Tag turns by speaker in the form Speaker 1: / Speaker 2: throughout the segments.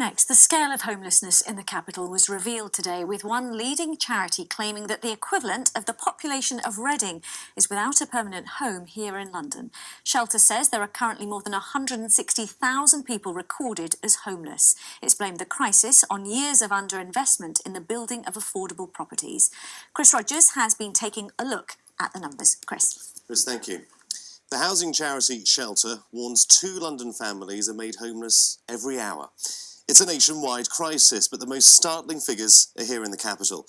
Speaker 1: Next, the scale of homelessness in the capital was revealed today with one leading charity claiming that the equivalent of the population of Reading is without a permanent home here in London. Shelter says there are currently more than 160,000 people recorded as homeless. It's blamed the crisis on years of underinvestment in the building of affordable properties. Chris Rogers has been taking a look at the numbers. Chris.
Speaker 2: Chris, thank you. The housing charity Shelter warns two London families are made homeless every hour. It's a nationwide crisis, but the most startling figures are here in the capital,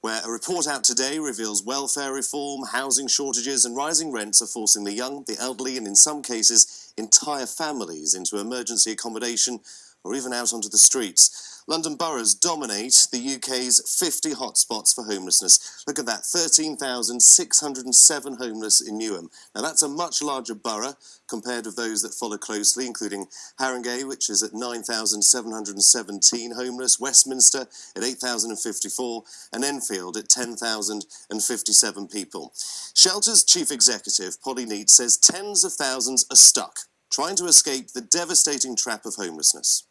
Speaker 2: where a report out today reveals welfare reform, housing shortages, and rising rents are forcing the young, the elderly, and in some cases, entire families into emergency accommodation or even out onto the streets. London boroughs dominate the UK's 50 hotspots for homelessness. Look at that, 13,607 homeless in Newham. Now that's a much larger borough compared with those that follow closely, including Haringey, which is at 9,717 homeless, Westminster at 8,054, and Enfield at 10,057 people. Shelter's chief executive, Polly Neate, says tens of thousands are stuck, trying to escape the devastating trap of homelessness.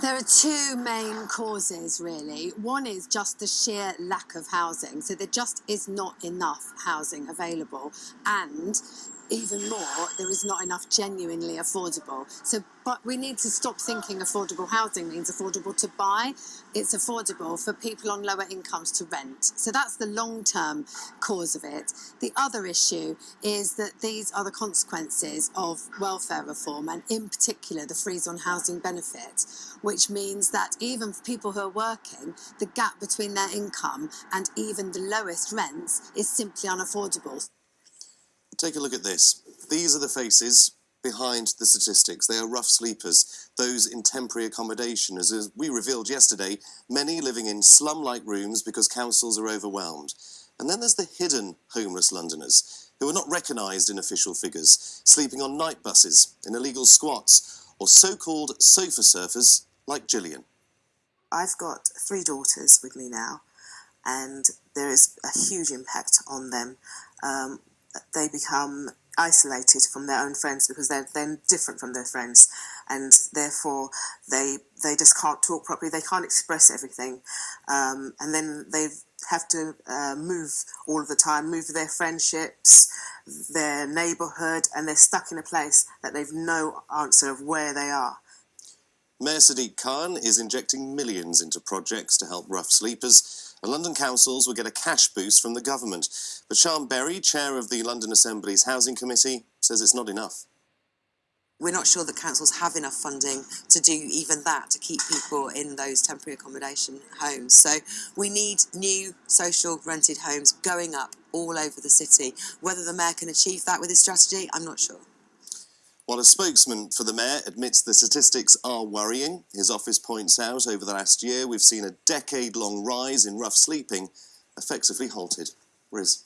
Speaker 3: There are two main causes, really. One is just the sheer lack of housing. So there just is not enough housing available. And even more, there is not enough genuinely affordable. So, but we need to stop thinking affordable housing means affordable to buy. It's affordable for people on lower incomes to rent. So that's the long term cause of it. The other issue is that these are the consequences of welfare reform and, in particular, the freeze on housing benefit, which means that even for people who are working, the gap between their income and even the lowest rents is simply unaffordable.
Speaker 2: Take a look at this. These are the faces behind the statistics. They are rough sleepers, those in temporary accommodation. As we revealed yesterday, many living in slum-like rooms because councils are overwhelmed. And then there's the hidden homeless Londoners, who are not recognised in official figures, sleeping on night buses, in illegal squats, or so-called sofa surfers like Gillian.
Speaker 4: I've got three daughters with me now, and there is a huge impact on them. Um, they become isolated from their own friends because they're then different from their friends. And therefore they they just can't talk properly. They can't express everything. Um, and then they have to uh, move all of the time move their friendships their neighborhood and they're stuck in a place that they've no answer of where they are.
Speaker 2: Mayor Sadiq Khan is injecting millions into projects to help rough sleepers and London councils will get a cash boost from the government. But Sian Berry, chair of the London Assembly's Housing Committee, says it's not enough.
Speaker 5: We're not sure that councils have enough funding to do even that, to keep people in those temporary accommodation homes. So we need new social rented homes going up all over the city. Whether the mayor can achieve that with his strategy, I'm not sure.
Speaker 2: While a spokesman for the mayor admits the statistics are worrying, his office points out over the last year we've seen a decade-long rise in rough sleeping effectively halted. Riz.